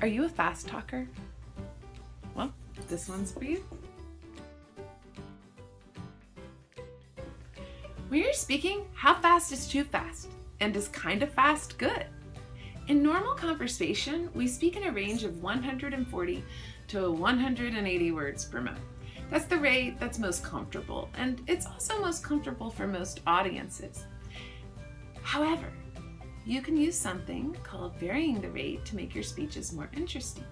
Are you a fast talker? Well, this one's for you. When you're speaking, how fast is too fast? And is kind of fast good? In normal conversation, we speak in a range of 140 to 180 words per minute. That's the rate that's most comfortable, and it's also most comfortable for most audiences. However, you can use something called varying the rate to make your speeches more interesting.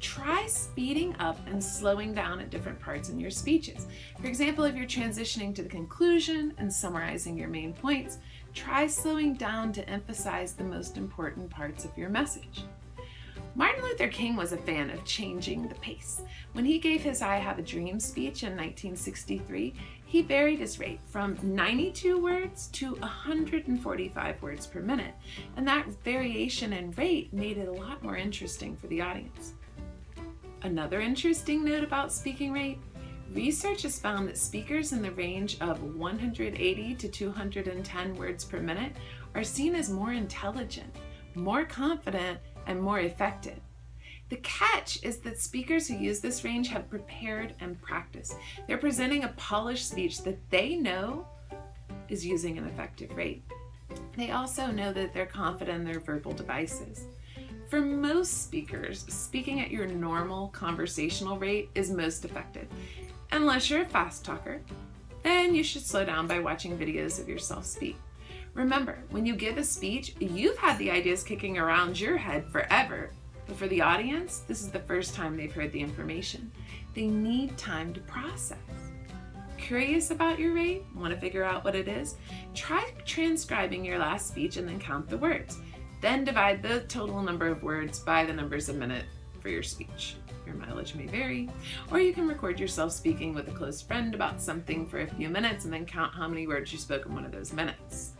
Try speeding up and slowing down at different parts in your speeches. For example, if you're transitioning to the conclusion and summarizing your main points, try slowing down to emphasize the most important parts of your message. Martin Luther King was a fan of changing the pace. When he gave his I Have a Dream speech in 1963, he varied his rate from 92 words to 145 words per minute, and that variation in rate made it a lot more interesting for the audience. Another interesting note about speaking rate, research has found that speakers in the range of 180 to 210 words per minute are seen as more intelligent, more confident, and more effective. The catch is that speakers who use this range have prepared and practiced. They're presenting a polished speech that they know is using an effective rate. They also know that they're confident in their verbal devices. For most speakers, speaking at your normal conversational rate is most effective. Unless you're a fast talker, then you should slow down by watching videos of yourself speak. Remember, when you give a speech, you've had the ideas kicking around your head forever. But for the audience, this is the first time they've heard the information. They need time to process. Curious about your rate? Want to figure out what it is? Try transcribing your last speech and then count the words. Then divide the total number of words by the numbers a minute for your speech. Your mileage may vary. Or you can record yourself speaking with a close friend about something for a few minutes and then count how many words you spoke in one of those minutes.